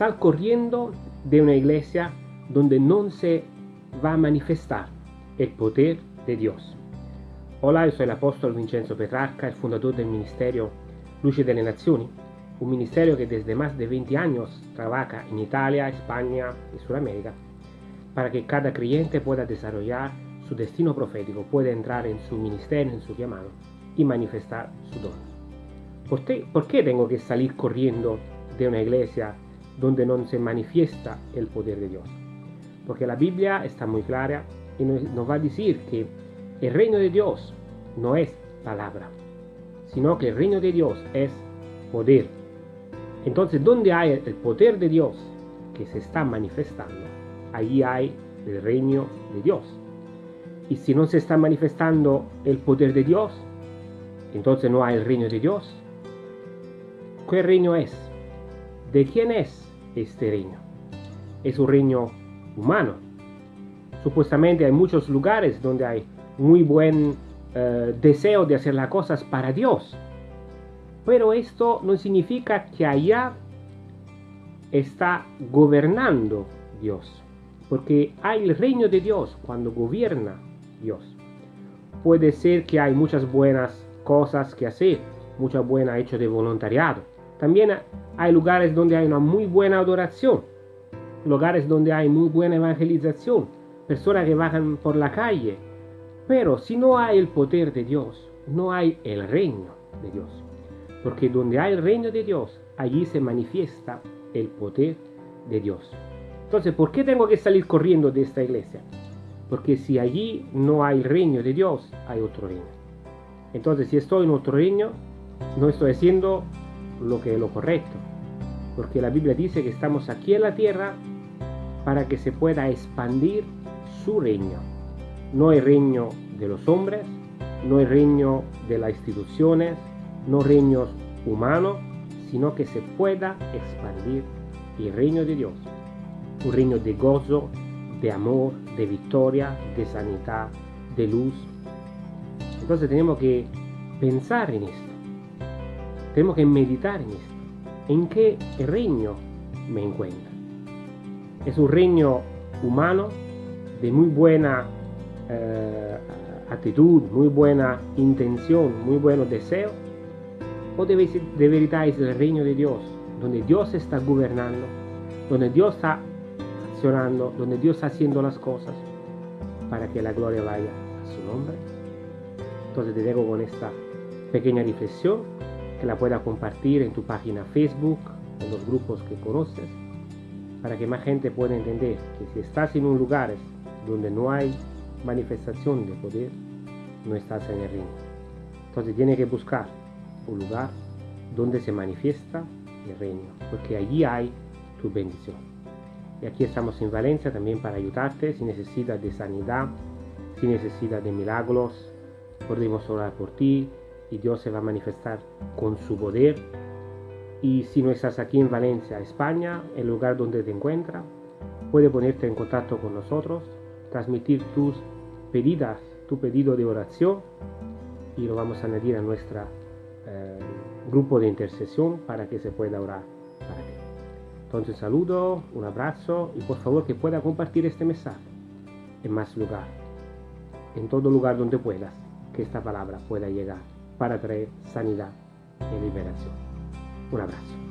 sal corriendo de una iglesia donde no se va a manifestar el poder de Dios. Hola, yo soy el apóstol Vincenzo Petrarca, el fundador del ministerio Luce de las Naciones, un ministerio que desde más de 20 años trabaja en Italia, España y Sudamérica para que cada creyente pueda desarrollar su destino profético, pueda entrar en su ministerio, en su llamado y manifestar su don. ¿Por qué, ¿Por qué tengo que salir corriendo de una iglesia donde no se manifiesta el poder de Dios? Porque la Biblia está muy clara y nos va a decir que el reino de Dios no es palabra, sino que el reino de Dios es poder. Entonces, ¿dónde hay el poder de Dios que se está manifestando? Allí hay el reino de Dios. Y si no se está manifestando el poder de Dios, entonces no hay el reino de Dios. ¿Qué reino es? ¿De quién es este reino? Es un reino humano. Supuestamente hay muchos lugares donde hay muy buen eh, deseo de hacer las cosas para Dios. Pero esto no significa que allá está gobernando Dios. Porque hay el reino de Dios cuando gobierna Dios. Puede ser que hay muchas buenas cosas que hacer, mucha buena hecho de voluntariado. También hay lugares donde hay una muy buena adoración, lugares donde hay muy buena evangelización, personas que bajan por la calle. Pero si no hay el poder de Dios, no hay el reino de Dios. Porque donde hay el reino de Dios, allí se manifiesta el poder de Dios. Entonces, ¿por qué tengo que salir corriendo de esta iglesia? Porque si allí no hay reino de Dios, hay otro reino. Entonces, si estoy en otro reino, no estoy haciendo lo que es lo correcto. Porque la Biblia dice que estamos aquí en la tierra para que se pueda expandir su reino. No el reino de los hombres, no el reino de las instituciones, no reinos humanos, sino que se pueda expandir el reino de Dios. Un reino de gozo, de amor, de victoria, de sanidad, de luz. Entonces tenemos que pensar en esto. Tenemos que meditar en esto. ¿En qué reino me encuentro? Es un reino humano de muy buena eh, actitud, muy buena intención, muy buenos deseos. O de, de verdad es el reino de Dios, donde Dios está gobernando, donde Dios está accionando, donde Dios está haciendo las cosas para que la gloria vaya a su nombre. Entonces te dejo con esta pequeña reflexión que la pueda compartir en tu página Facebook, en los grupos que conoces, para que más gente pueda entender que si estás en un lugar donde no hay manifestación de poder, no estás en el reino. Entonces tienes que buscar un lugar donde se manifiesta el reino, porque allí hay tu bendición. Y aquí estamos en Valencia también para ayudarte si necesitas de sanidad, si necesitas de milagros, podemos orar por ti y Dios se va a manifestar con su poder. Y si no estás aquí en Valencia, España, el lugar donde te encuentras, puede ponerte en contacto con nosotros, transmitir tus pedidas, tu pedido de oración y lo vamos a añadir a nuestro eh, grupo de intercesión para que se pueda orar para ti. Entonces saludo, un abrazo y por favor que pueda compartir este mensaje en más lugar, en todo lugar donde puedas, que esta palabra pueda llegar para traer sanidad y liberación. Un abrazo.